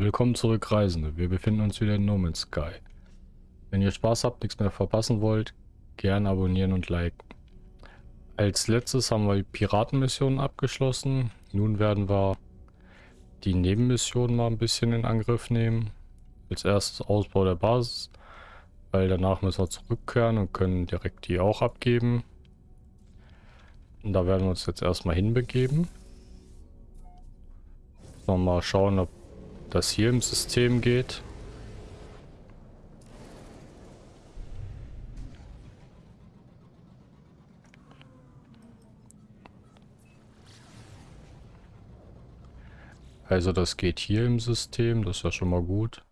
Willkommen zurück, Reisende. Wir befinden uns wieder in No Man's Sky. Wenn ihr Spaß habt, nichts mehr verpassen wollt, gern abonnieren und liken. Als letztes haben wir die Piratenmission abgeschlossen. Nun werden wir die Nebenmission mal ein bisschen in Angriff nehmen. Als erstes Ausbau der Basis, weil danach müssen wir zurückkehren und können direkt die auch abgeben. Und da werden wir uns jetzt erstmal hinbegeben. Mal schauen, ob das hier im System geht. Also das geht hier im System, das ist ja schon mal gut.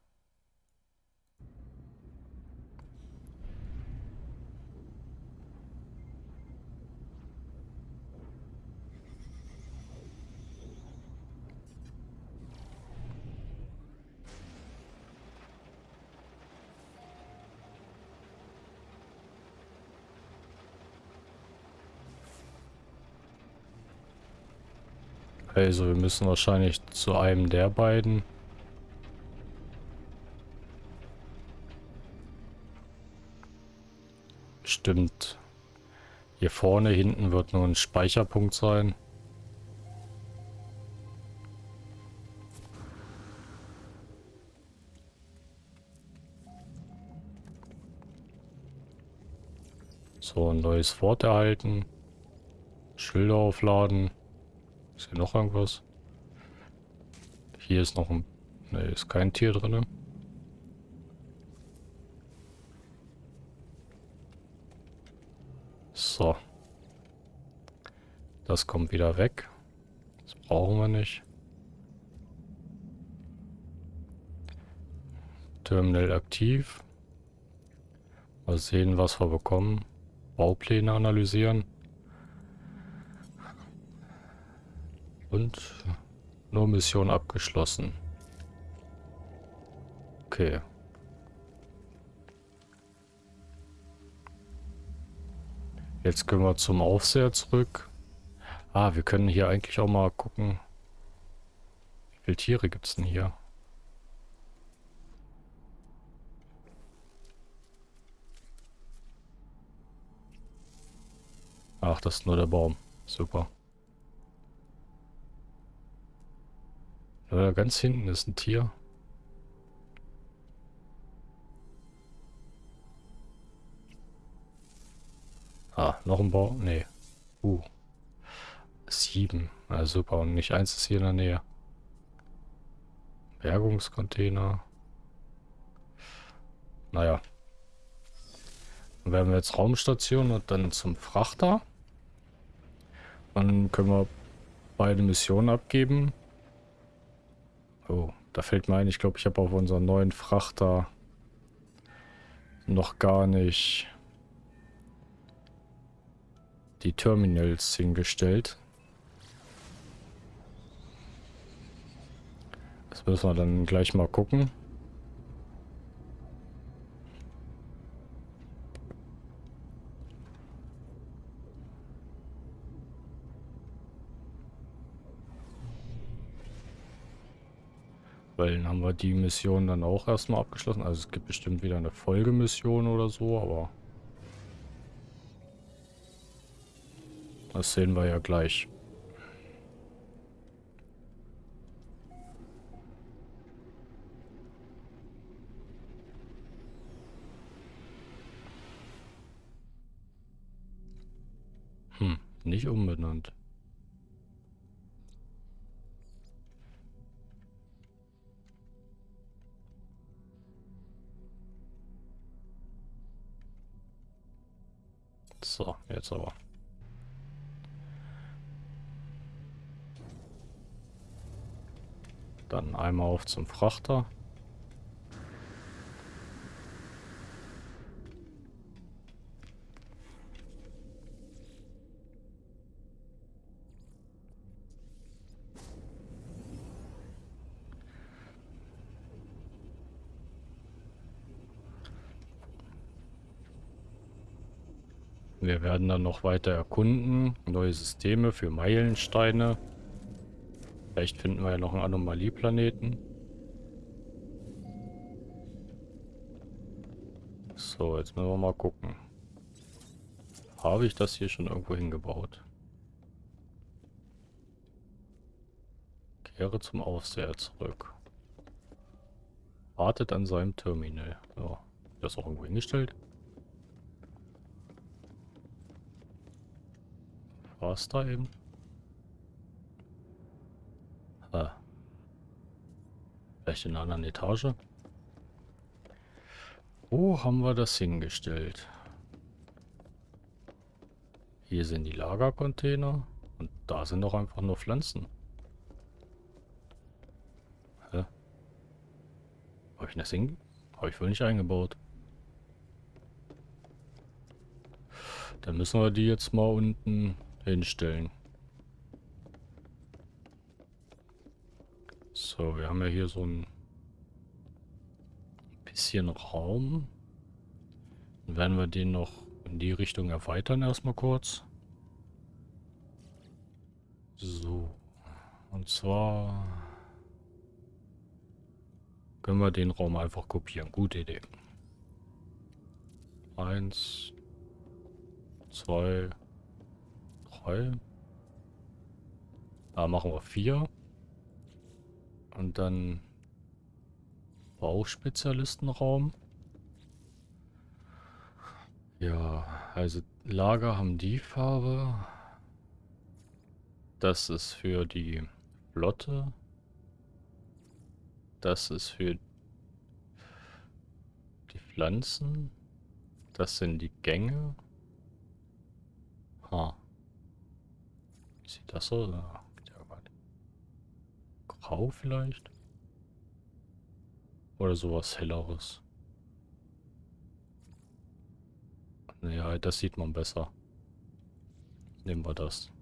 Also wir müssen wahrscheinlich zu einem der beiden. Stimmt. Hier vorne, hinten wird nur ein Speicherpunkt sein. So, ein neues Wort erhalten. Schilder aufladen. Ist hier noch irgendwas? Hier ist noch ein... Ne, ist kein Tier drin. So. Das kommt wieder weg. Das brauchen wir nicht. Terminal aktiv. Mal sehen, was wir bekommen. Baupläne analysieren. Und nur Mission abgeschlossen. Okay. Jetzt können wir zum Aufseher zurück. Ah, wir können hier eigentlich auch mal gucken. Wie viele Tiere gibt es denn hier? Ach, das ist nur der Baum. Super. Ja, ganz hinten ist ein Tier. Ah, noch ein Bau. Nee. Uh. Sieben. Na super. Und nicht eins ist hier in der Nähe. Bergungscontainer. Naja. Dann werden wir jetzt Raumstation und dann zum Frachter. Dann können wir beide Missionen abgeben. Oh, da fällt mir ein, ich glaube, ich habe auf unseren neuen Frachter noch gar nicht die Terminals hingestellt. Das müssen wir dann gleich mal gucken. Weil dann haben wir die Mission dann auch erstmal abgeschlossen. Also es gibt bestimmt wieder eine Folgemission oder so, aber... Das sehen wir ja gleich. Hm, nicht umbenannt. Jetzt aber. Dann einmal auf zum Frachter. werden dann noch weiter erkunden. Neue Systeme für Meilensteine. Vielleicht finden wir ja noch einen Anomalieplaneten. So, jetzt müssen wir mal gucken. Habe ich das hier schon irgendwo hingebaut? Kehre zum Aufseher zurück. Wartet an seinem Terminal. So, das auch irgendwo hingestellt? War es da eben? Ah. Vielleicht in einer anderen Etage? Wo haben wir das hingestellt? Hier sind die Lagercontainer. Und da sind doch einfach nur Pflanzen. Hä? Habe ich das hin? Habe ich wohl nicht eingebaut. Dann müssen wir die jetzt mal unten hinstellen. So, wir haben ja hier so ein bisschen Raum. Dann werden wir den noch in die Richtung erweitern erstmal kurz. So. Und zwar können wir den Raum einfach kopieren. Gute Idee. Eins, zwei, drei. Da machen wir vier. Und dann Bauspezialistenraum. Ja, also Lager haben die Farbe. Das ist für die Flotte. Das ist für die Pflanzen. Das sind die Gänge. Ha. Wie sieht das so? Grau vielleicht? Oder sowas helleres. Ja, das sieht man besser. Nehmen wir das.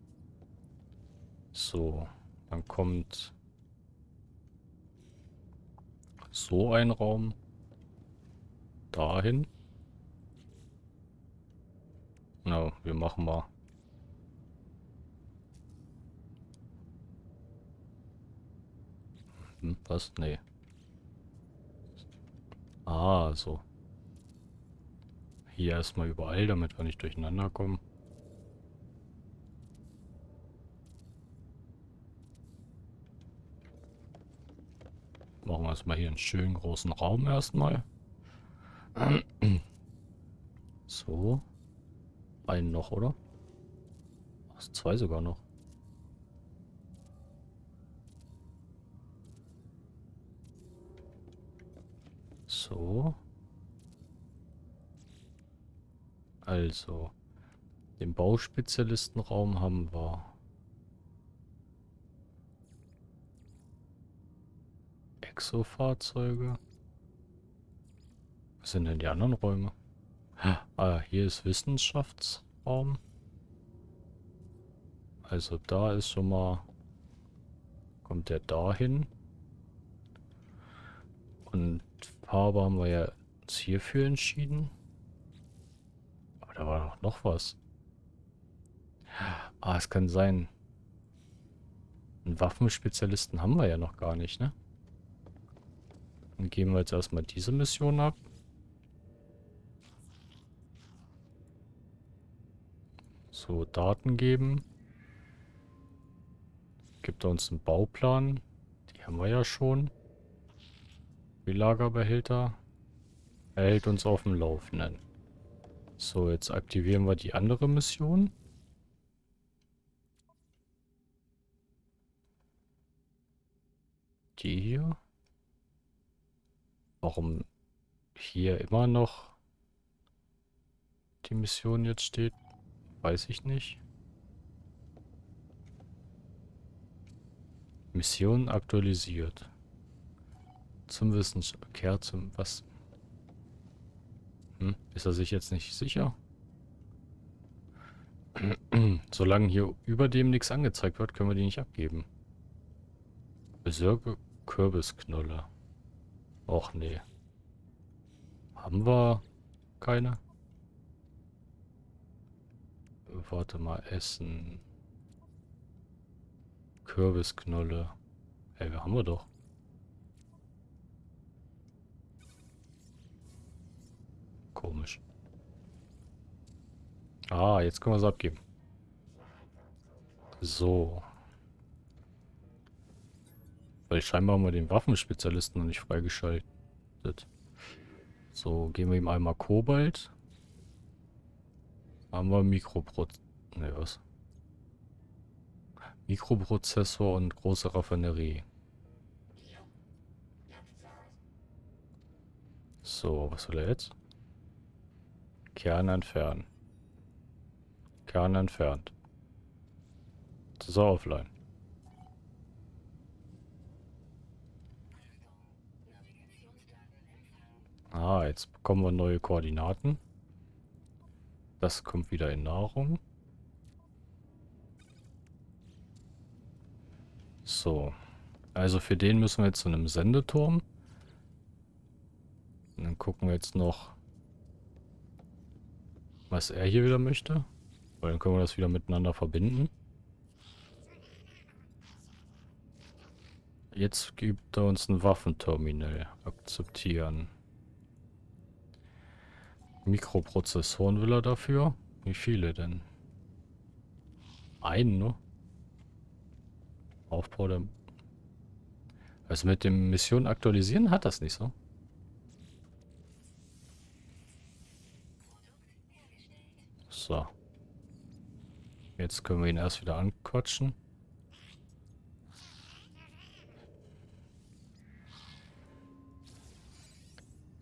So, dann kommt so ein Raum dahin. Na, wir machen mal. Hm, was? Nee. Ah, so. Hier erstmal überall, damit wir nicht durcheinander kommen. Machen wir erstmal hier einen schönen großen Raum erstmal. So. Einen noch, oder? Ach, zwei sogar noch. So. Also, den Bauspezialistenraum haben wir. Exo-Fahrzeuge. Was sind denn die anderen Räume? Ah, hier ist Wissenschaftsraum. Also da ist schon mal... Kommt der dahin. Und Farbe haben wir ja uns hierfür entschieden da war doch noch was. Ah, es kann sein. Einen Waffenspezialisten haben wir ja noch gar nicht, ne? Dann geben wir jetzt erstmal diese Mission ab. So, Daten geben. Gibt er uns einen Bauplan. Die haben wir ja schon. Wie Lagerbehälter. Er hält uns auf dem Laufenden. So, jetzt aktivieren wir die andere Mission. Die hier. Warum hier immer noch die Mission jetzt steht, weiß ich nicht. Mission aktualisiert. Zum Wissenschaft. Kehr zum was? Hm, ist er sich jetzt nicht sicher? Solange hier über dem nichts angezeigt wird, können wir die nicht abgeben. Besorge Kürbisknolle. Och nee. Haben wir keine? Warte mal, Essen. Kürbisknolle. Hey, wir haben wir doch. Komisch. Ah, jetzt können wir es abgeben. So. Weil scheinbar haben wir den Waffenspezialisten noch nicht freigeschaltet. So, geben wir ihm einmal Kobalt. Haben wir Mikroproz... Ne, was? Mikroprozessor und große Raffinerie. So, was will er jetzt? Kern entfernen. Kern entfernt. Das ist offline. Ah, jetzt bekommen wir neue Koordinaten. Das kommt wieder in Nahrung. So. Also für den müssen wir jetzt zu einem Sendeturm. Dann gucken wir jetzt noch, was er hier wieder möchte. Weil dann können wir das wieder miteinander verbinden. Jetzt gibt er uns ein Waffenterminal. Akzeptieren. Mikroprozessoren will er dafür. Wie viele denn? Einen, ne? Aufbau der... Also mit dem Mission aktualisieren hat das nicht so. So. Jetzt können wir ihn erst wieder anquatschen.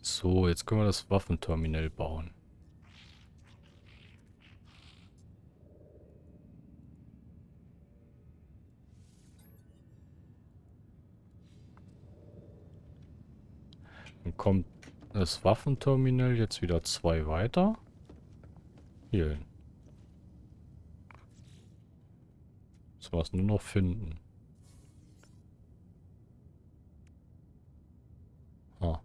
So, jetzt können wir das Waffenterminal bauen. Dann kommt das Waffenterminal jetzt wieder zwei weiter. Hin. Müssen wir es nur noch finden. Ah.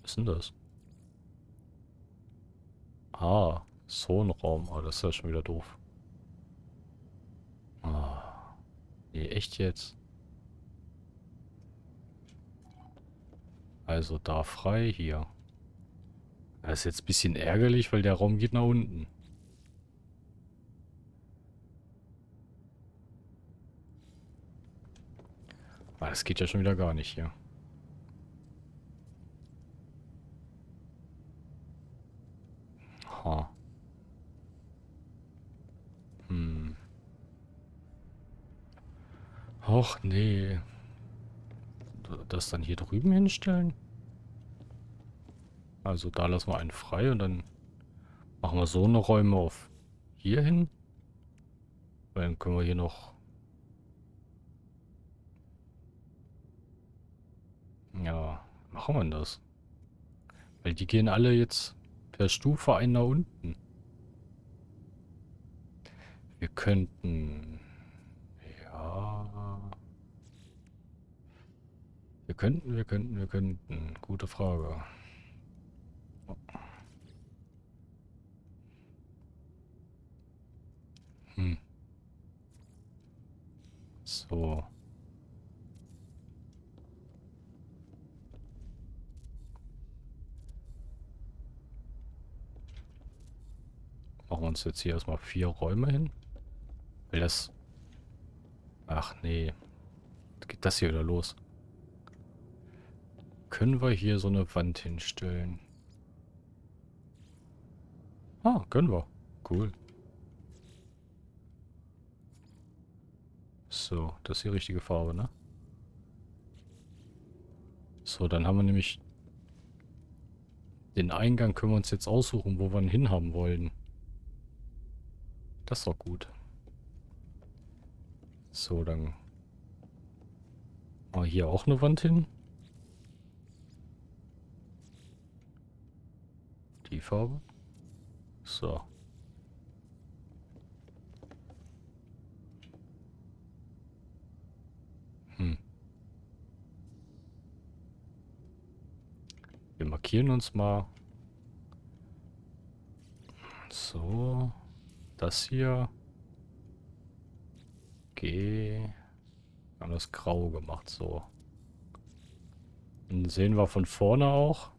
Was ist denn das? Ah, so ein Raum. Oh, das ist ja schon wieder doof. Ah. Nee, echt jetzt? Also da frei hier. Das ist jetzt ein bisschen ärgerlich, weil der Raum geht nach unten. Ah, das geht ja schon wieder gar nicht hier. Ha. Hm. Och, nee. Das dann hier drüben hinstellen? Also da lassen wir einen frei und dann machen wir so eine Räume auf hier hin. Dann können wir hier noch... Ja, machen wir das? Weil die gehen alle jetzt per Stufe ein nach unten. Wir könnten... Ja... Wir könnten, wir könnten, wir könnten. Gute Frage. Hm. So. Machen wir uns jetzt hier erstmal vier Räume hin. Will das... Ach nee. Geht das hier wieder los? Können wir hier so eine Wand hinstellen? Ah, können wir. Cool. So, das ist die richtige Farbe, ne? So, dann haben wir nämlich... Den Eingang können wir uns jetzt aussuchen, wo wir ihn hinhaben wollen. Das ist doch gut. So, dann... Mal hier auch eine Wand hin. Die Farbe. So. Hm. Wir markieren uns mal. So. Das hier. Okay. Haben das grau gemacht, so. Dann sehen wir von vorne auch,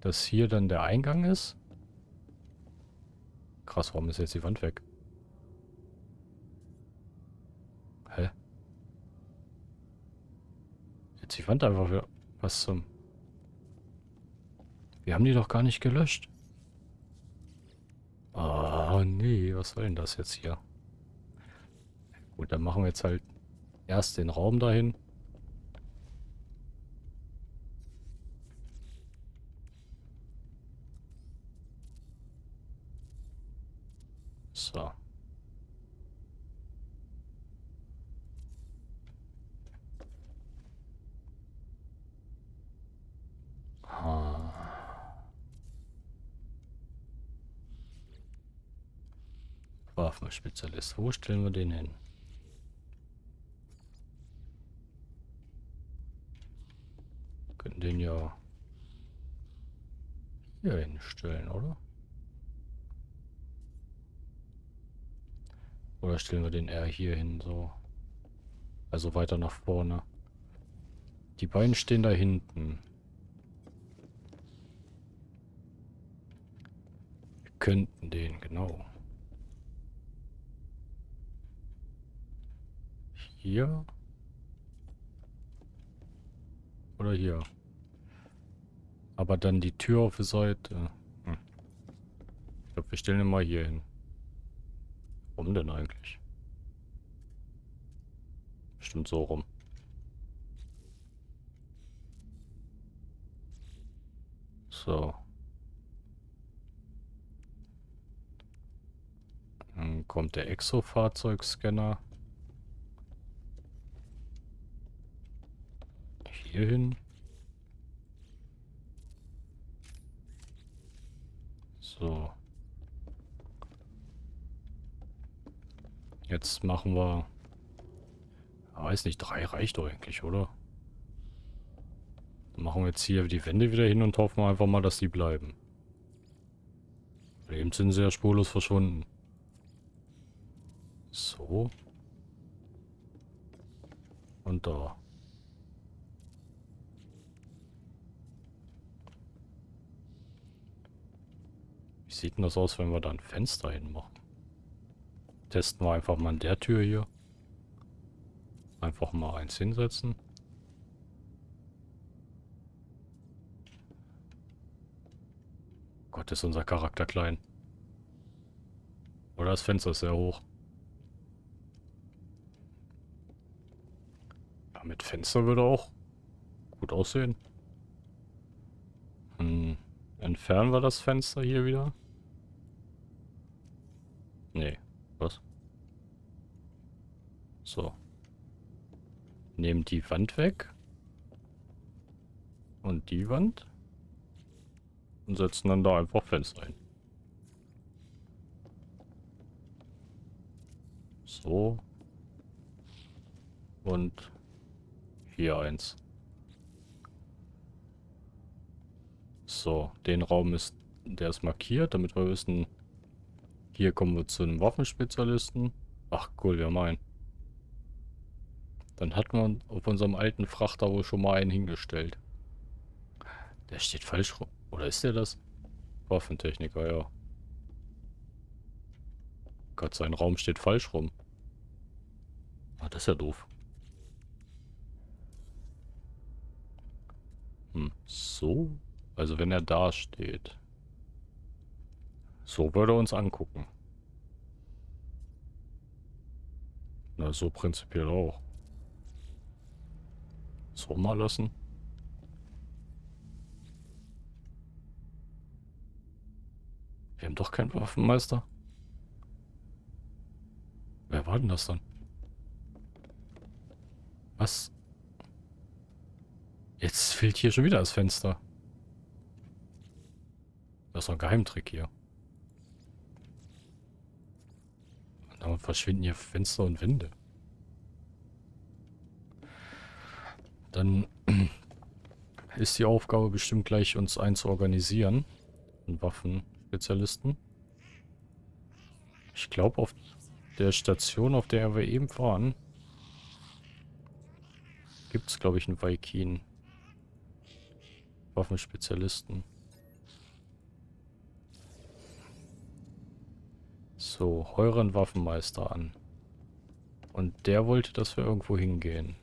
dass hier dann der Eingang ist. Krass, warum ist jetzt die Wand weg? Hä? Jetzt die Wand einfach wieder... Was zum... Wir haben die doch gar nicht gelöscht. Oh nee, was soll denn das jetzt hier? Gut, dann machen wir jetzt halt erst den Raum dahin. So. Waffenspezialist. Wo stellen wir den hin? Könnten den ja hier hinstellen, oder? Oder stellen wir den eher hier hin, so. Also weiter nach vorne. Die beiden stehen da hinten. Wir könnten den, genau. Hier? Oder hier? Aber dann die Tür auf der Seite. Hm. Ich glaube, wir stellen ihn mal hier hin. Warum denn eigentlich? Bestimmt so rum. So. Dann kommt der Exo-Fahrzeugscanner. Hier hin. So. Jetzt machen wir... Weiß nicht, drei reicht doch eigentlich, oder? Dann machen wir jetzt hier die Wände wieder hin und hoffen einfach mal, dass die bleiben. Eben sind sie ja spurlos verschwunden. So. Und da. Sieht denn das aus, wenn wir da ein Fenster hinmachen? Testen wir einfach mal an der Tür hier. Einfach mal eins hinsetzen. Gott, ist unser Charakter klein. Oder das Fenster ist sehr hoch. Ja, mit Fenster würde auch gut aussehen. Hm. Entfernen wir das Fenster hier wieder. Nee. Was? So. Nehmen die Wand weg. Und die Wand. Und setzen dann da einfach Fenster ein. So. Und hier eins. So, den Raum ist, der ist markiert, damit wir wissen, hier kommen wir zu einem Waffenspezialisten. Ach cool, wir haben einen. Dann hat man auf unserem alten Frachter wohl schon mal einen hingestellt. Der steht falsch rum. Oder ist der das? Waffentechniker, ja. Gott, sein Raum steht falsch rum. Ah, das ist ja doof. Hm, so? Also wenn er da steht. So würde er uns angucken. Na, so prinzipiell auch. So mal lassen. Wir haben doch keinen Waffenmeister. Wer war denn das dann? Was? Jetzt fehlt hier schon wieder das Fenster. Das ist doch ein Geheimtrick hier. Dann verschwinden hier Fenster und Wände. Dann ist die Aufgabe bestimmt gleich, uns einen zu. Einen Waffenspezialisten. Ich glaube, auf der Station, auf der wir eben waren, gibt es, glaube ich, einen Vaikin. Waffenspezialisten. So, euren Waffenmeister an. Und der wollte, dass wir irgendwo hingehen.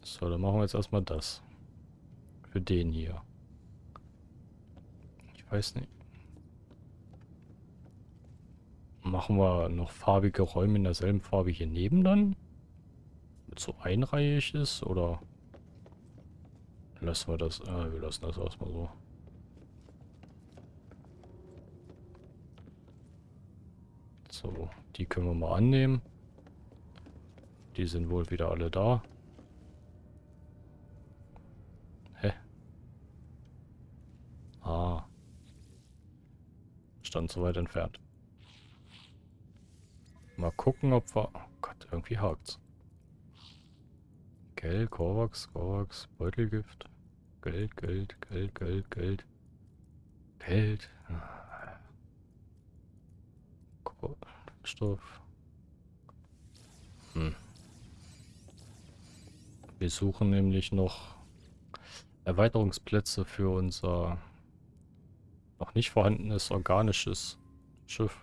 So, dann machen wir jetzt erstmal das. Für den hier. Ich weiß nicht. Machen wir noch farbige Räume in derselben Farbe hier neben dann? Mit so einreihig ist, oder? Lassen wir das, äh, wir lassen das erstmal so. So, die können wir mal annehmen. Die sind wohl wieder alle da. Hä? Ah. Stand so weit entfernt. Mal gucken, ob wir... Oh Gott, irgendwie hakt's. Geld, Korvax, Korvax, Beutelgift. Geld, Geld, Geld, Geld, Geld. Geld. Stoff. Hm. Wir suchen nämlich noch Erweiterungsplätze für unser noch nicht vorhandenes organisches Schiff.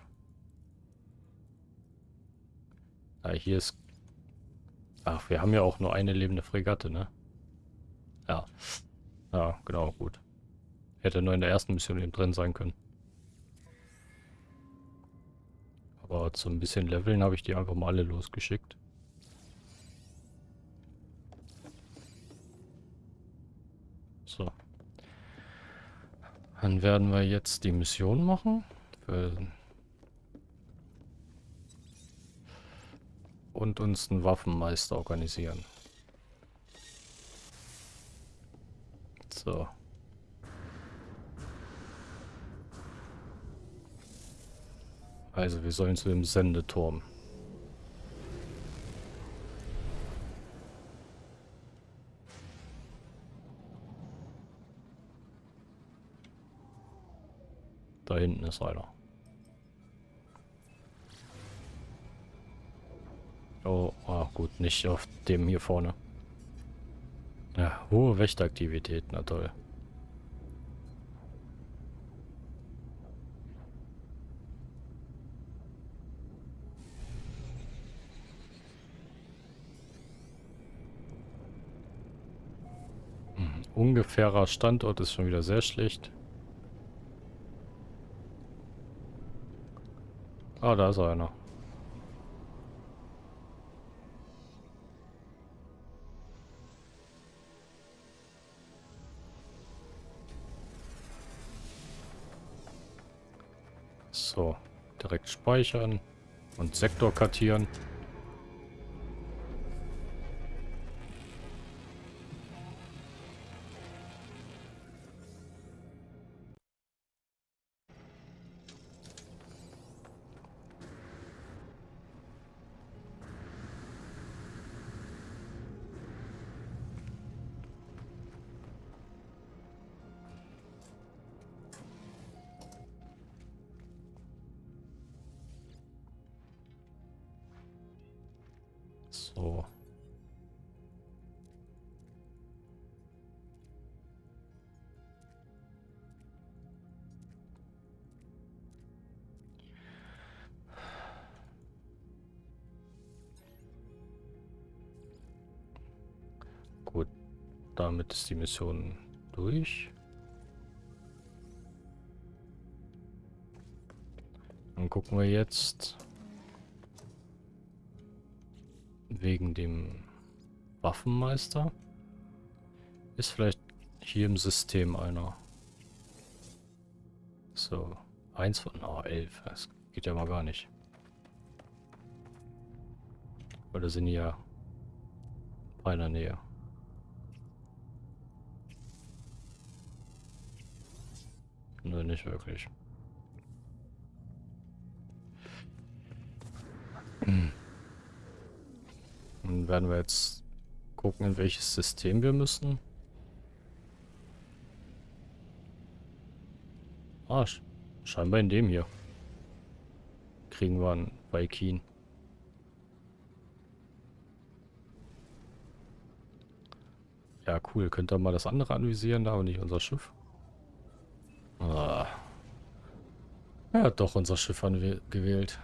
Ah, hier ist... Ach, wir haben ja auch nur eine lebende Fregatte, ne? Ja. Ja, genau, gut. Hätte nur in der ersten Mission eben drin sein können. Aber zum bisschen Leveln habe ich die einfach mal alle losgeschickt. So. Dann werden wir jetzt die Mission machen. Und uns einen Waffenmeister organisieren. So. Also wir sollen zu dem Sendeturm. Da hinten ist einer. Oh, ah, gut, nicht auf dem hier vorne. Ja, hohe Wächteraktivität, na toll. Hm, ungefährer Standort ist schon wieder sehr schlecht. Ah, da ist einer. So, direkt speichern und Sektor kartieren. Damit ist die Mission durch. Dann gucken wir jetzt wegen dem Waffenmeister. Ist vielleicht hier im System einer. So, eins von... Oh, elf. Das geht ja mal gar nicht. Weil da sind ja bei der nicht wirklich. Hm. Dann werden wir jetzt gucken, in welches System wir müssen. Ah, scheinbar in dem hier. Kriegen wir einen Vaikin. Ja, cool. Könnt ihr mal das andere anvisieren, da aber nicht unser Schiff. Ah, Er hat doch unser Schiff gewählt.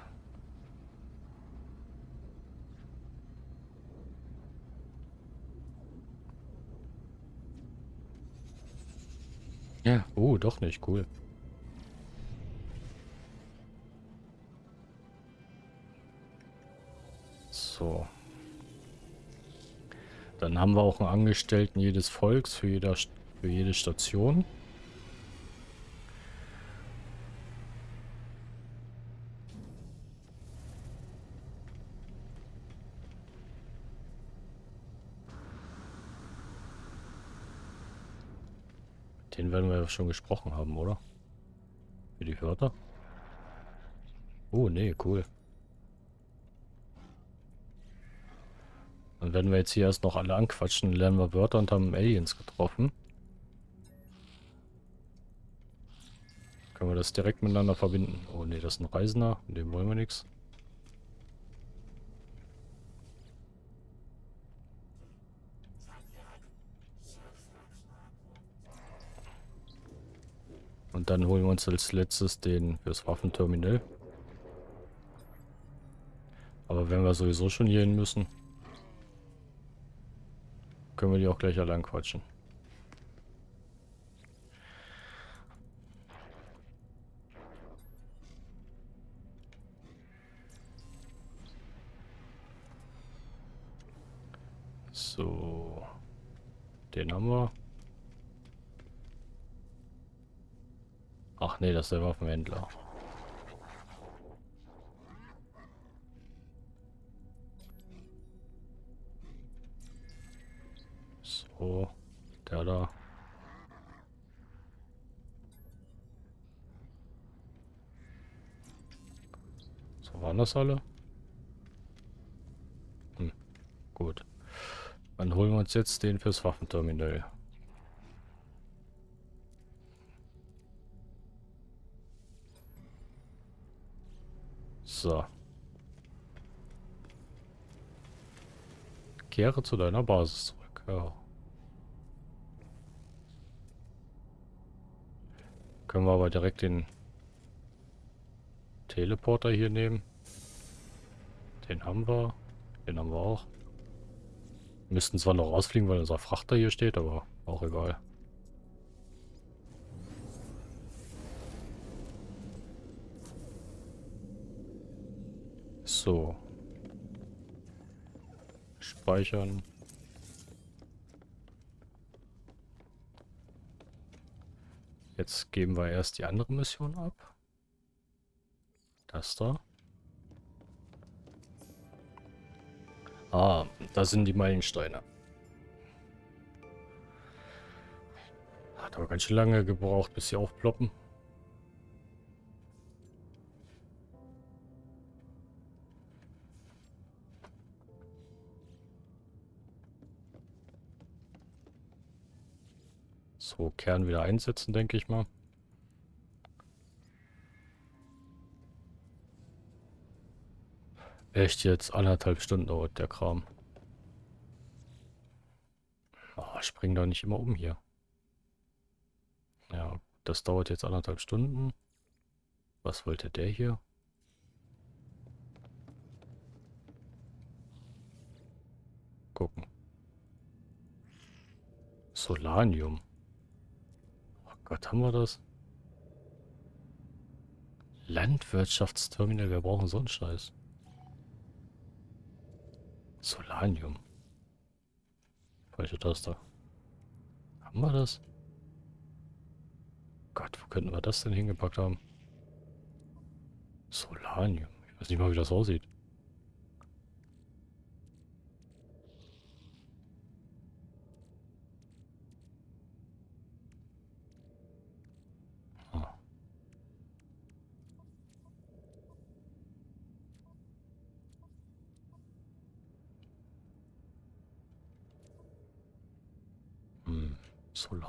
Ja, oh, doch nicht, cool. So. Dann haben wir auch einen Angestellten jedes Volks für, jeder, für jede Station. Den werden wir schon gesprochen haben, oder? Für die Wörter. Oh, nee, cool. Dann werden wir jetzt hier erst noch alle anquatschen, lernen wir Wörter und haben Aliens getroffen. Können wir das direkt miteinander verbinden? Oh nee, das ist ein Reisender, dem wollen wir nichts. Und dann holen wir uns als letztes den fürs Waffenterminal. Aber wenn wir sowieso schon hier hin müssen, können wir die auch gleich allein quatschen. So. Den haben wir. Ach nee, das ist der Waffenhändler. So, der da. So waren das alle? Hm, gut. Dann holen wir uns jetzt den fürs Waffenterminal. So. Kehre zu deiner Basis zurück. Ja. Können wir aber direkt den Teleporter hier nehmen. Den haben wir. Den haben wir auch. müssten zwar noch rausfliegen, weil unser Frachter hier steht, aber auch egal. So. Speichern. Jetzt geben wir erst die andere Mission ab. Das da. Ah, da sind die Meilensteine. Hat aber ganz schön lange gebraucht, bis sie aufploppen. So, Kern wieder einsetzen, denke ich mal. Echt jetzt anderthalb Stunden dauert der Kram. Oh, spring doch nicht immer um hier. Ja, das dauert jetzt anderthalb Stunden. Was wollte der hier? Gucken. Solanium. Gott, haben wir das? Landwirtschaftsterminal, wir brauchen so einen Scheiß. Solanium. Falsche Taste. Haben wir das? Gott, wo könnten wir das denn hingepackt haben? Solanium. Ich weiß nicht mal, wie das aussieht.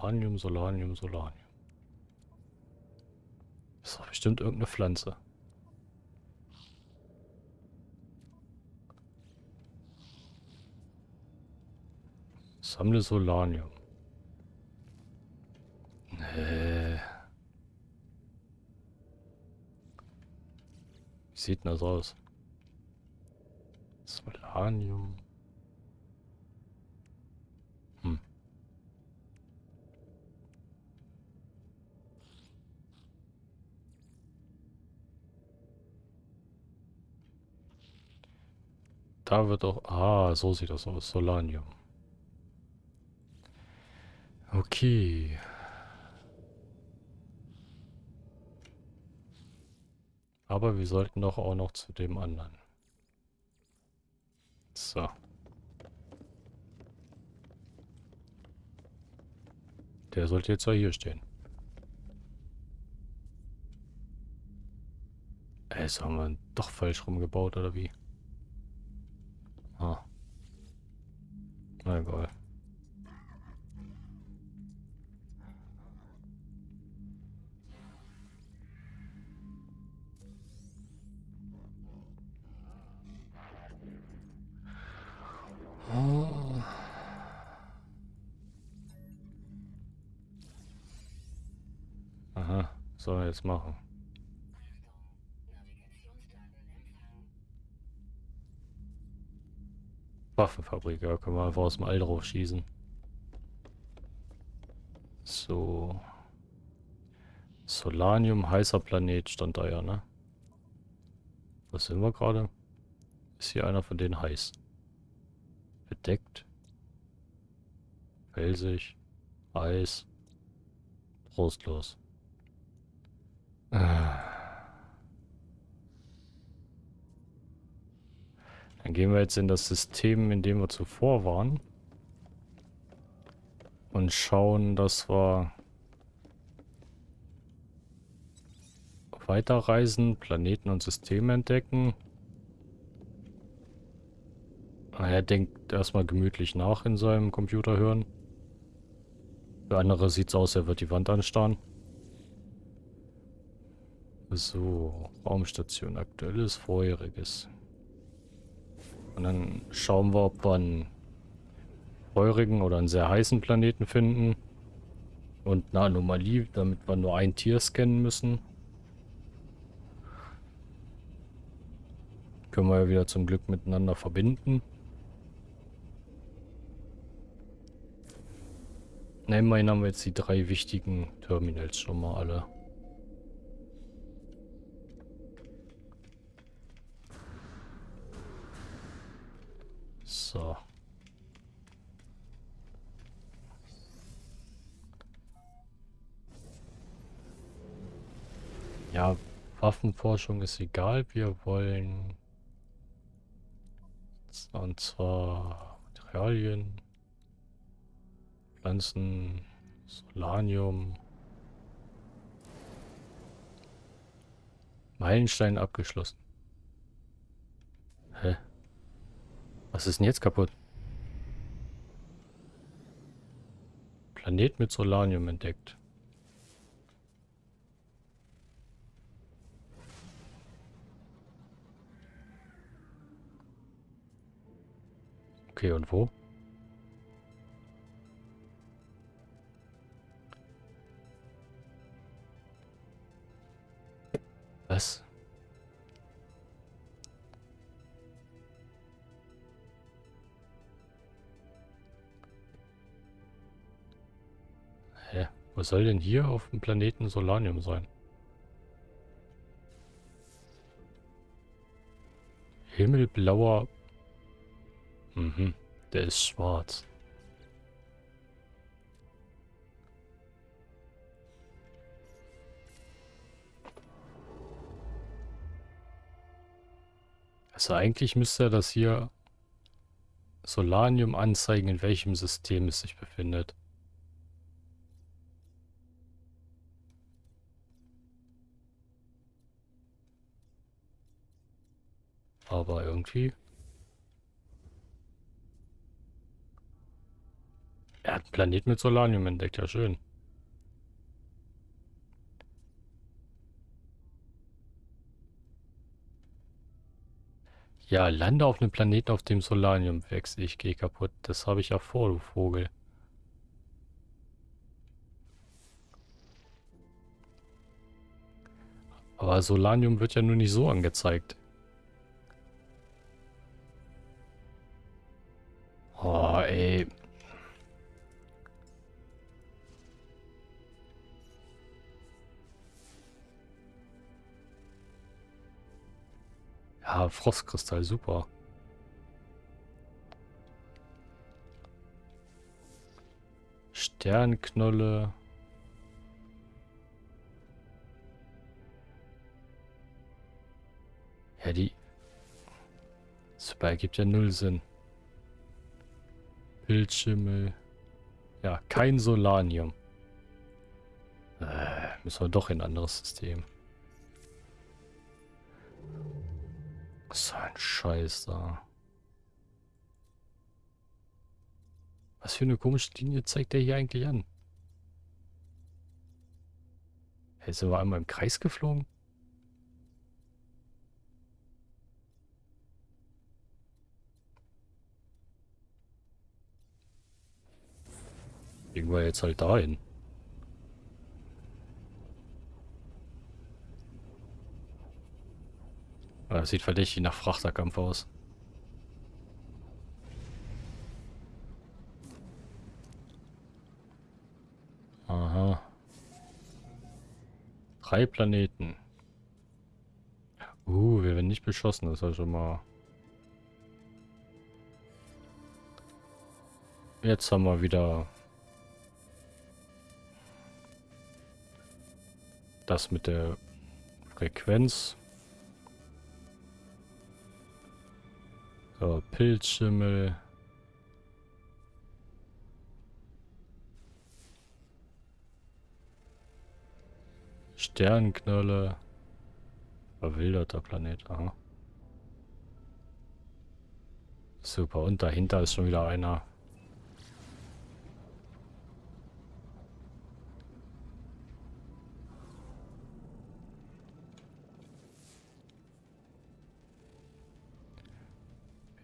Solanium, Solanium, Solanium. Das ist doch bestimmt irgendeine Pflanze. Sammle Solanium. Nee. sieht denn das aus? Solanium. Hm. Da wird auch... Ah, so sieht das aus. Solanium. Okay. Aber wir sollten doch auch noch zu dem anderen. So. Der sollte jetzt ja hier stehen. Ey, das haben wir doch falsch rumgebaut, oder wie? Ah. Na egal. Aha, soll er jetzt machen. Waffenfabrik, ja, können wir einfach aus dem All drauf schießen. So. Solanium, heißer Planet stand da ja, ne? Was sind wir gerade? Ist hier einer von denen heiß? Bedeckt. Felsig. Eis. Trostlos. Dann gehen wir jetzt in das System, in dem wir zuvor waren. Und schauen, dass wir weiterreisen, Planeten und Systeme entdecken. Er denkt erstmal gemütlich nach in seinem Computer hören. Für andere sieht es aus, er wird die Wand anstarren. So, Raumstation, aktuelles, vorheriges. Und dann schauen wir, ob wir einen feurigen oder einen sehr heißen Planeten finden. Und eine Anomalie, damit wir nur ein Tier scannen müssen. Können wir ja wieder zum Glück miteinander verbinden. Na, immerhin haben wir jetzt die drei wichtigen Terminals schon mal alle. So. Ja, Waffenforschung ist egal. Wir wollen... Und zwar Materialien. Pflanzen, Solanium. Meilenstein abgeschlossen. Hä? Was ist denn jetzt kaputt? Planet mit Solanium entdeckt. Okay, und wo? Was? Was soll denn hier auf dem Planeten Solanium sein? Himmelblauer... Mhm, der ist schwarz. Also eigentlich müsste das hier Solanium anzeigen, in welchem System es sich befindet. Aber irgendwie... Er hat einen Planet mit Solanium entdeckt, ja schön. Ja, lande auf einem Planeten, auf dem Solanium wächst. Ich gehe kaputt. Das habe ich ja vor, du Vogel. Aber Solanium wird ja nur nicht so angezeigt. Ja, Frostkristall, super. Sternknolle. Ja, die... Super, ergibt ja null Sinn. Bildschimmel. Ja, kein Solanium. Äh, müssen wir doch in ein anderes System. So ein Scheiß da. Was für eine komische Linie zeigt der hier eigentlich an? Hey, sind wir einmal im Kreis geflogen? Wir jetzt halt dahin. Das sieht verdächtig nach Frachterkampf aus. Aha. Drei Planeten. Uh, wir werden nicht beschossen, das ist ja schon mal... Jetzt haben wir wieder das mit der Frequenz. So, Pilzschimmel. Sternknolle. Verwilderter Planet, aha. Super, und dahinter ist schon wieder einer.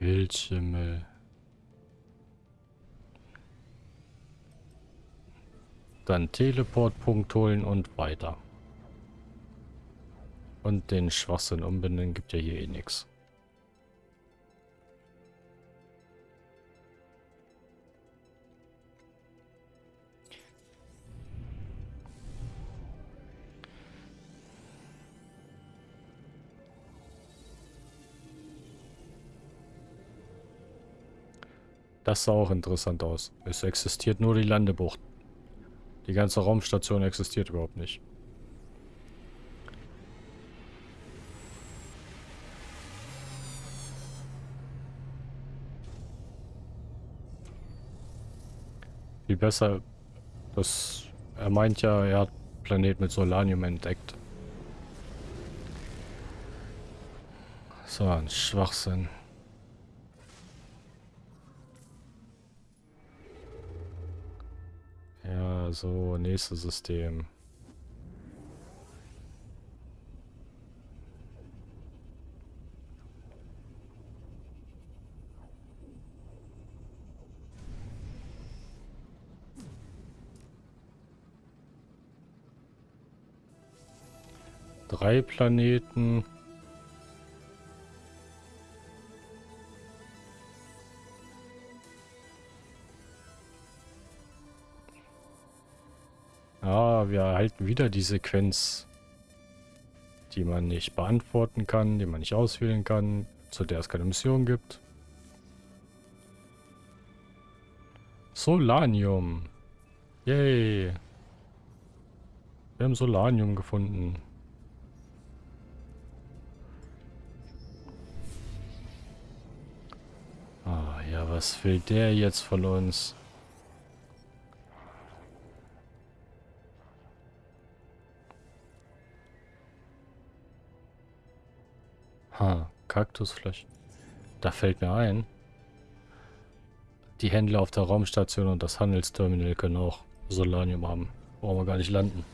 Wildschimmel. Dann Teleportpunkt holen und weiter. Und den Schwachsinn umbinden gibt ja hier eh nichts. Das sah auch interessant aus. Es existiert nur die Landebucht. Die ganze Raumstation existiert überhaupt nicht. Viel besser, das, er meint ja, er hat Planet mit Solanium entdeckt. So ein Schwachsinn. So, nächstes System. Drei Planeten. Erhalten wieder die Sequenz, die man nicht beantworten kann, die man nicht auswählen kann, zu der es keine Mission gibt. Solanium. Yay. Wir haben Solanium gefunden. Ah ja, was will der jetzt von uns? Kaktusflächen. Da fällt mir ein. Die Händler auf der Raumstation und das Handelsterminal können auch Solanium haben. Brauchen wir gar nicht landen.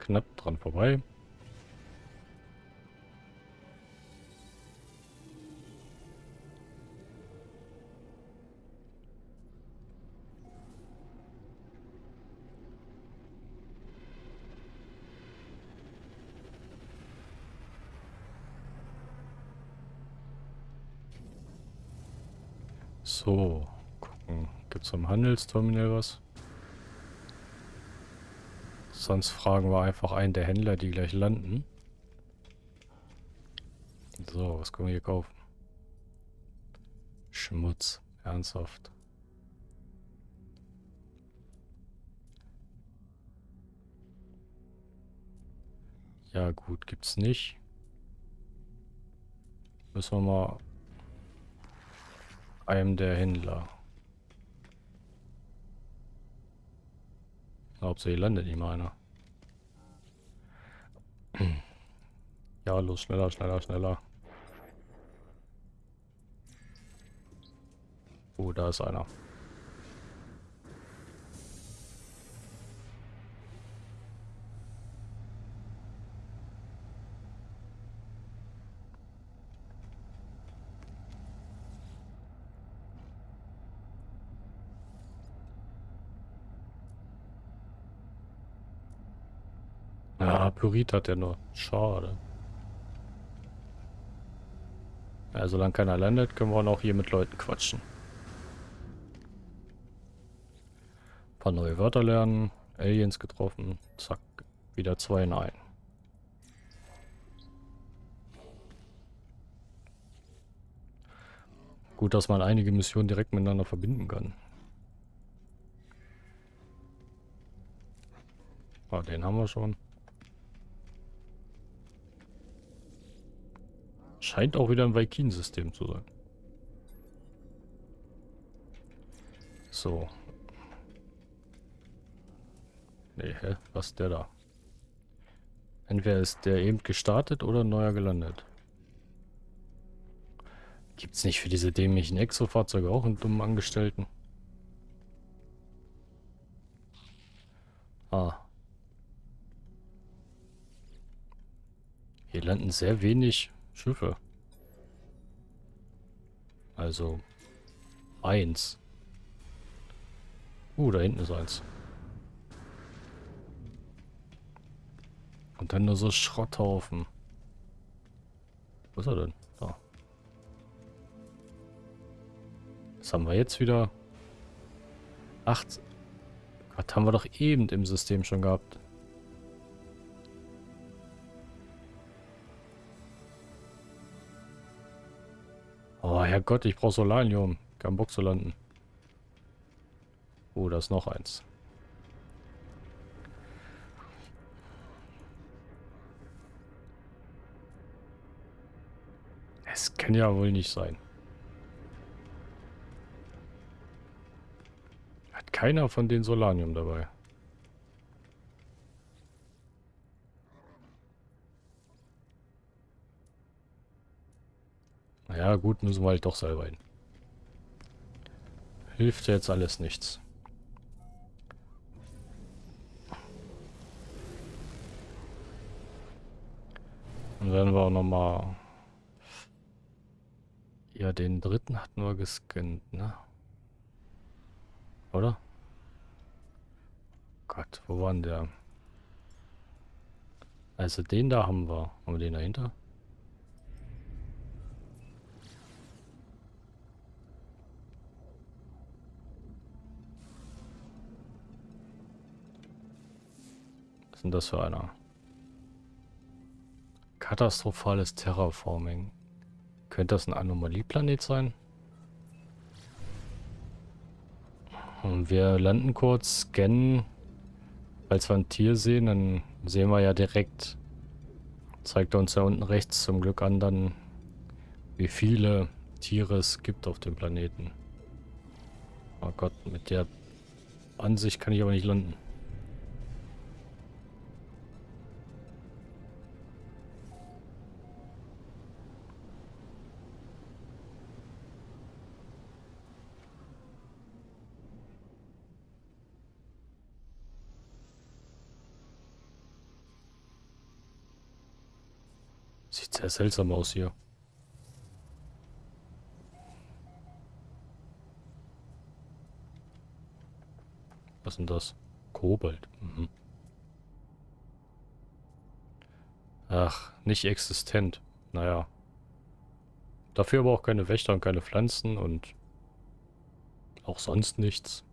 Knapp dran vorbei. So, gucken. Gibt es am Handelsterminal was? Sonst fragen wir einfach einen der Händler, die gleich landen. So, was können wir hier kaufen? Schmutz. Ernsthaft. Ja gut, gibt's nicht. Müssen wir mal einem der Händler. Hauptsache hier landet nicht mal einer. Ja, los, schneller, schneller, schneller. Oh, da ist einer. Ja, Pyrit hat er nur. Schade. Ja, solange keiner landet, können wir auch noch hier mit Leuten quatschen. Ein paar neue Wörter lernen. Aliens getroffen. Zack. Wieder zwei in ein. Gut, dass man einige Missionen direkt miteinander verbinden kann. Ah, den haben wir schon. Scheint auch wieder ein Vaikin-System zu sein. So. Nee, hä? Was ist der da? Entweder ist der eben gestartet oder neuer gelandet. Gibt's nicht für diese dämlichen Exo-Fahrzeuge auch einen dummen Angestellten? Ah. Hier landen sehr wenig Schiffe. Also eins. Uh, da hinten ist eins. Und dann nur so Schrotthaufen. Wo ist er denn? Da. Was haben wir jetzt wieder? Acht. Gott, haben wir doch eben im System schon gehabt. Herrgott, ich brauche Solanium. Kein Bock zu landen. Oh, da ist noch eins. Es kann ja wohl nicht sein. Hat keiner von den Solanium dabei. Ja gut, müssen wir halt doch selber hin. Hilft jetzt alles nichts. Dann werden wir auch nochmal... Ja, den dritten hatten wir gescannt, ne? Oder? Gott, wo war denn der? Also den da haben wir. Haben wir den dahinter? Denn das für einer? Katastrophales Terraforming. Könnte das ein Anomalieplanet sein? Und wir landen kurz, scannen. Falls wir ein Tier sehen, dann sehen wir ja direkt, zeigt er uns ja unten rechts zum Glück an, dann wie viele Tiere es gibt auf dem Planeten. Oh Gott, mit der Ansicht kann ich aber nicht landen. Sehr seltsam aus hier. Was denn das? Kobold. Mhm. Ach, nicht existent. Naja. Dafür aber auch keine Wächter und keine Pflanzen und Auch sonst nichts.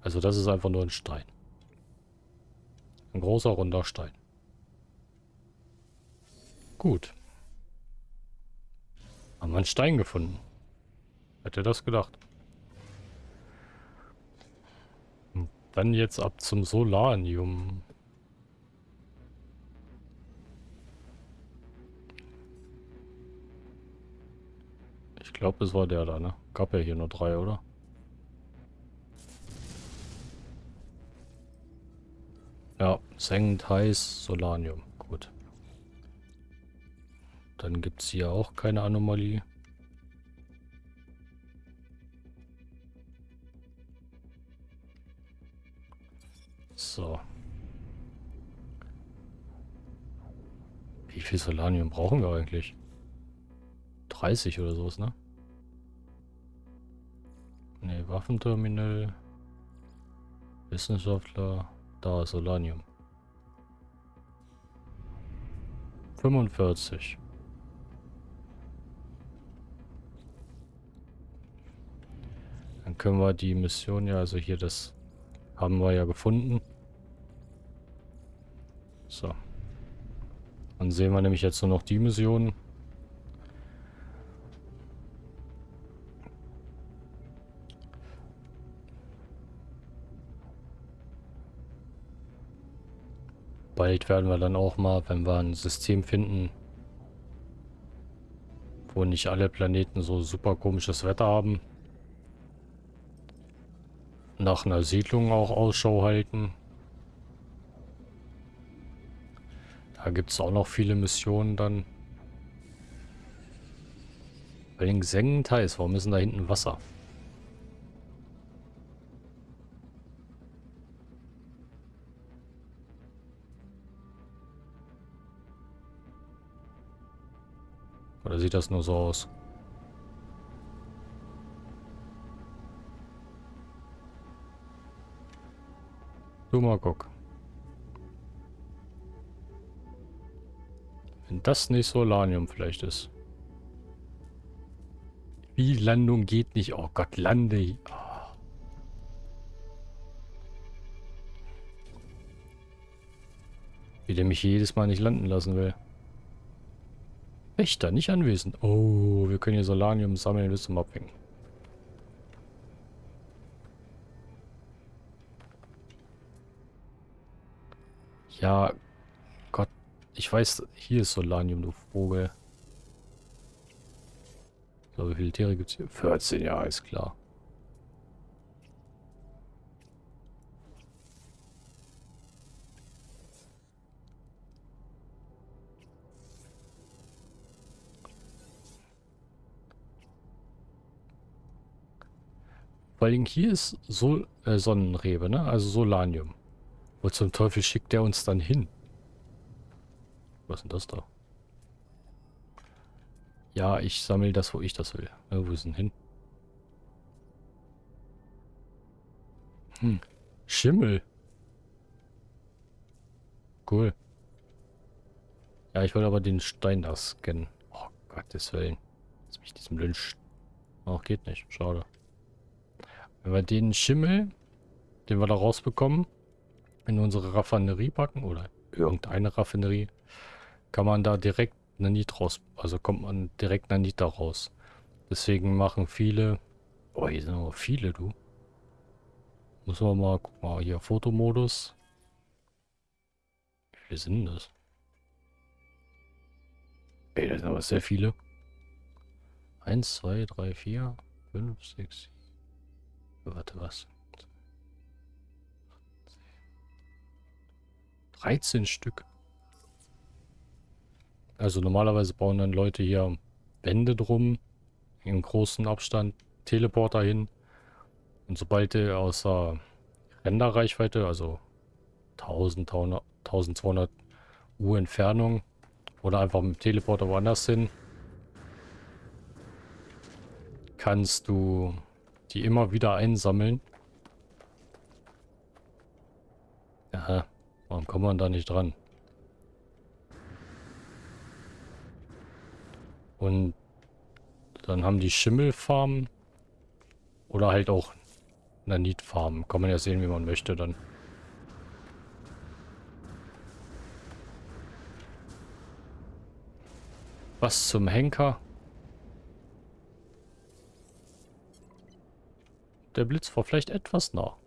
Also das ist einfach nur ein Stein. Ein großer, runder Stein. Gut. Haben wir einen Stein gefunden. Hätte das gedacht. Und dann jetzt ab zum Solanium. Ich glaube, es war der da, ne? Gab ja hier nur drei, oder? Ja, sengend heiß, Solanium. Dann gibt es hier auch keine Anomalie. So. Wie viel Solanium brauchen wir eigentlich? 30 oder sowas, ne? Ne, Waffenterminal. Wissenschaftler. Da, Solanium. 45. können wir die Mission ja, also hier das haben wir ja gefunden. So. Dann sehen wir nämlich jetzt nur noch die Mission. Bald werden wir dann auch mal, wenn wir ein System finden, wo nicht alle Planeten so super komisches Wetter haben, nach einer Siedlung auch Ausschau halten. Da gibt es auch noch viele Missionen dann. Bei den Sengenteils, warum ist denn da hinten Wasser? Oder sieht das nur so aus? Mal guck. Wenn das nicht Solanium vielleicht ist. Wie Landung geht nicht. Oh Gott, lande. Oh. Wie der mich jedes Mal nicht landen lassen will. Wächter, nicht anwesend. Oh, wir können hier Solanium sammeln bis zum Abhängen. Ja, Gott. Ich weiß, hier ist Solanium, du Vogel. So, wie viele Tiere gibt es hier? 14, ja, ist klar. Vor allem hier ist Sol äh, Sonnenrebe, ne? Also Solanium. Wo zum Teufel schickt der uns dann hin? Was ist denn das da? Ja, ich sammle das, wo ich das will. Ja, wo ist denn hin? Hm. Schimmel. Cool. Ja, ich wollte aber den Stein da scannen. Oh, Gottes Willen. Lass mich diesem Lynch... Ach, geht nicht. Schade. Wenn wir den Schimmel, den wir da rausbekommen, in unsere Raffinerie packen oder irgendeine Raffinerie, kann man da direkt Nanit raus, also kommt man direkt Nanit da raus. Deswegen machen viele, oh hier sind aber viele, du. Muss man mal, guck mal, hier Fotomodus. Wie viele sind das? Ey, das sind aber sehr viele. 1, 2, 3, 4, 5, 6, Warte, was? 13 Stück. Also normalerweise bauen dann Leute hier Wände drum, in großen Abstand, Teleporter hin. Und sobald der außer Renderreichweite, also 1000, 1200 Uhr Entfernung oder einfach mit dem Teleporter woanders hin, kannst du die immer wieder einsammeln. Ja, warum kommt man da nicht dran? Und dann haben die Schimmelfarmen Oder halt auch Nanit farmen. Kann man ja sehen, wie man möchte dann. Was zum Henker? Der Blitz war vielleicht etwas nah.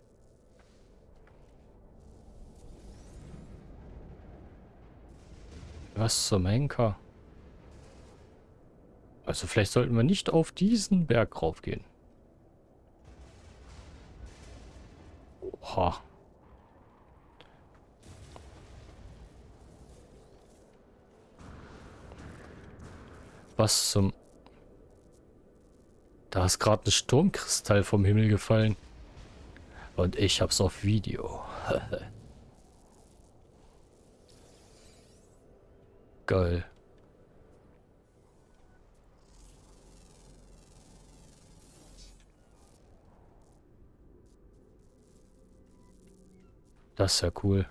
Was zum Henker? Also vielleicht sollten wir nicht auf diesen Berg raufgehen. Oha. Was zum... Da ist gerade ein Sturmkristall vom Himmel gefallen. Und ich hab's auf Video. Geil. Das ist ja cool.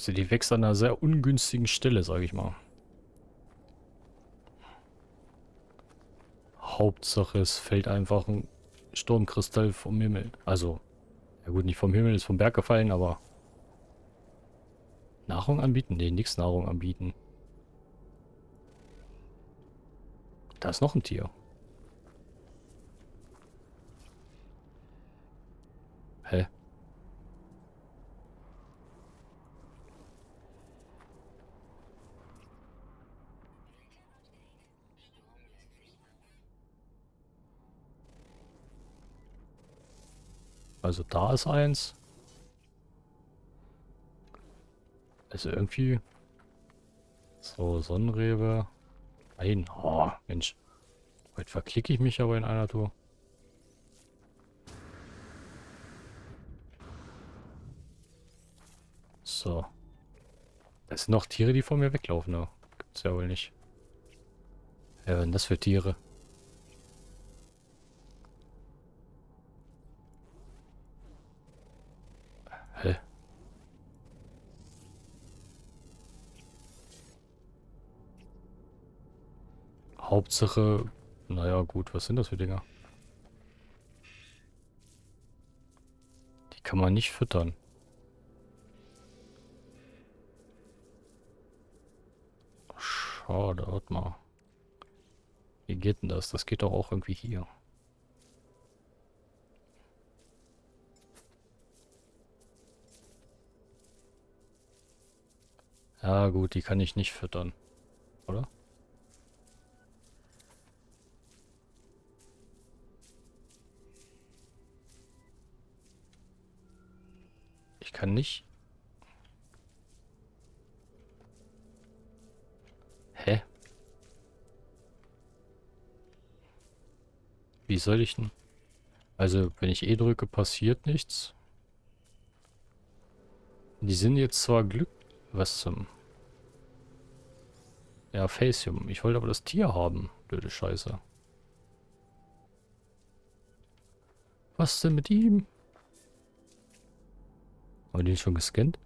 Also die wächst an einer sehr ungünstigen Stelle, sage ich mal. Hauptsache es fällt einfach ein Sturmkristall vom Himmel. Also, ja gut, nicht vom Himmel, ist vom Berg gefallen, aber... Nahrung anbieten? Nee, nichts Nahrung anbieten. Da ist noch ein Tier. Hä? Also da ist eins. Also irgendwie... So, Sonnenrebe. Nein. Oh, Mensch. Heute verklicke ich mich aber in einer Tour. So. Das sind noch Tiere, die vor mir weglaufen. Ne? Gibt's ja wohl nicht. Ja, sind das für Tiere? Hä? Hauptsache, naja gut, was sind das für Dinger? Die kann man nicht füttern. Schade, warte mal. Wie geht denn das? Das geht doch auch irgendwie hier. Ja gut, die kann ich nicht füttern. Oder? Ich kann nicht... Hä? Wie soll ich denn... Also, wenn ich E drücke, passiert nichts. Die sind jetzt zwar Glück was zum... Ja, Facium. Ich wollte aber das Tier haben. Blöde Scheiße. Was denn mit ihm? Haben wir den schon gescannt?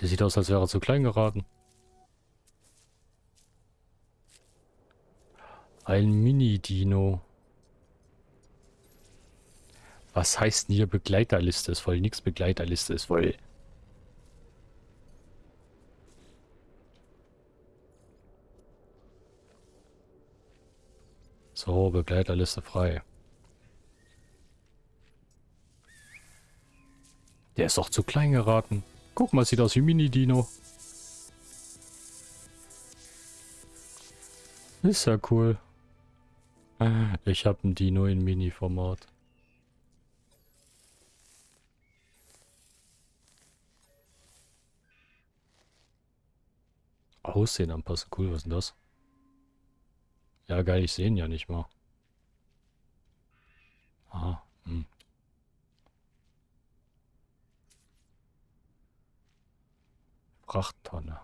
Der sieht aus, als wäre er zu klein geraten. Ein Mini-Dino. Was heißt denn hier Begleiterliste? Ist voll nix Begleiterliste, ist voll... So, Begleiterliste frei. Der ist doch zu klein geraten. Guck mal, sieht aus wie Mini-Dino. Ist ja cool. Ich habe ein Dino in Mini-Format. Aussehen anpassen. Cool, was ist denn das? Ja, geil, ich sehe ihn ja nicht mal. Aha, hm. Frachttonne.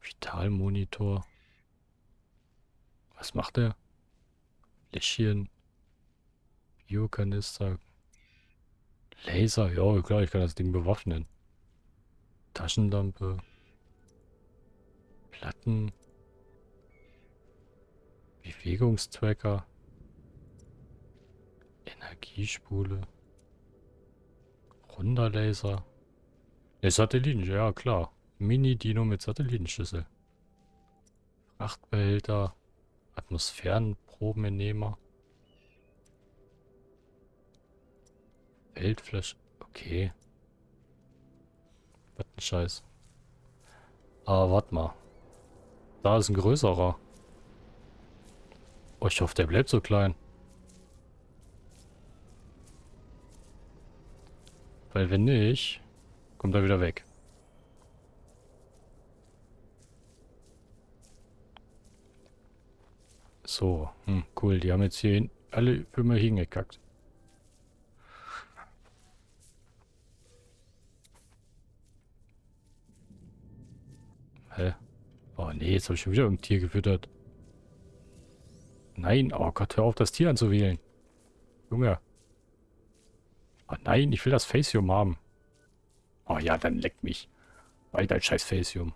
Vitalmonitor. Was macht der? Fläschchen. Biokanister. Laser. Ja, klar, ich kann das Ding bewaffnen. Taschenlampe. Platten. Bewegungstracker. Energiespule. Runder Laser. Ne, Satelliten, ja klar. Mini-Dino mit Satellitenschüssel. Frachtbehälter. Atmosphärenprobenentnehmer. Weltflash. Okay. Was ein Scheiß. Aber warte mal. Da ist ein größerer. Oh, ich hoffe, der bleibt so klein. Weil wenn nicht, kommt er wieder weg. So, hm, cool. Die haben jetzt hier alle für mich hingekackt. Hä? Oh nee, jetzt habe ich schon wieder ein Tier gefüttert. Nein, oh Gott, hör auf, das Tier anzuwählen. Junge. Oh nein, ich will das Facium haben. Oh ja, dann leck mich. Weiter scheiß Facium.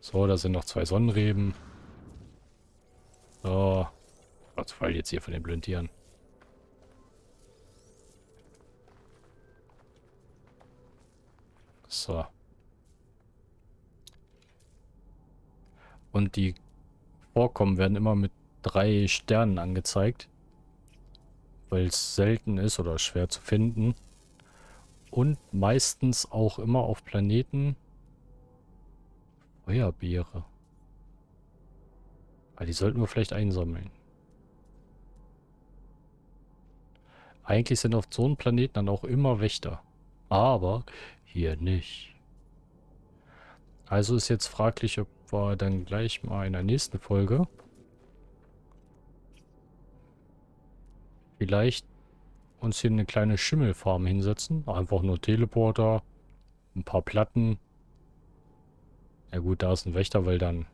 So, da sind noch zwei Sonnenreben. So. Was fall jetzt hier von den blöden So. Und die Vorkommen werden immer mit drei Sternen angezeigt. Weil es selten ist oder schwer zu finden. Und meistens auch immer auf Planeten. Feuerbeere. Aber die sollten wir vielleicht einsammeln. Eigentlich sind auf so einem Planeten dann auch immer Wächter. Aber hier nicht. Also ist jetzt fraglich, ob wir dann gleich mal in der nächsten Folge vielleicht uns hier eine kleine Schimmelfarm hinsetzen. Einfach nur Teleporter, ein paar Platten. Ja gut, da ist ein Wächter, weil dann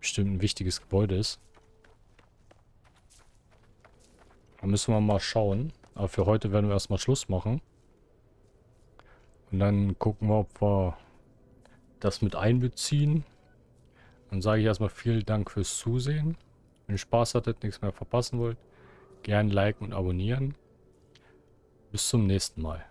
bestimmt ein wichtiges Gebäude ist. Da müssen wir mal schauen. Aber für heute werden wir erstmal Schluss machen. Und dann gucken wir, ob wir das mit einbeziehen. Dann sage ich erstmal vielen Dank fürs Zusehen. Wenn ihr Spaß hattet, nichts mehr verpassen wollt, gern liken und abonnieren. Bis zum nächsten Mal.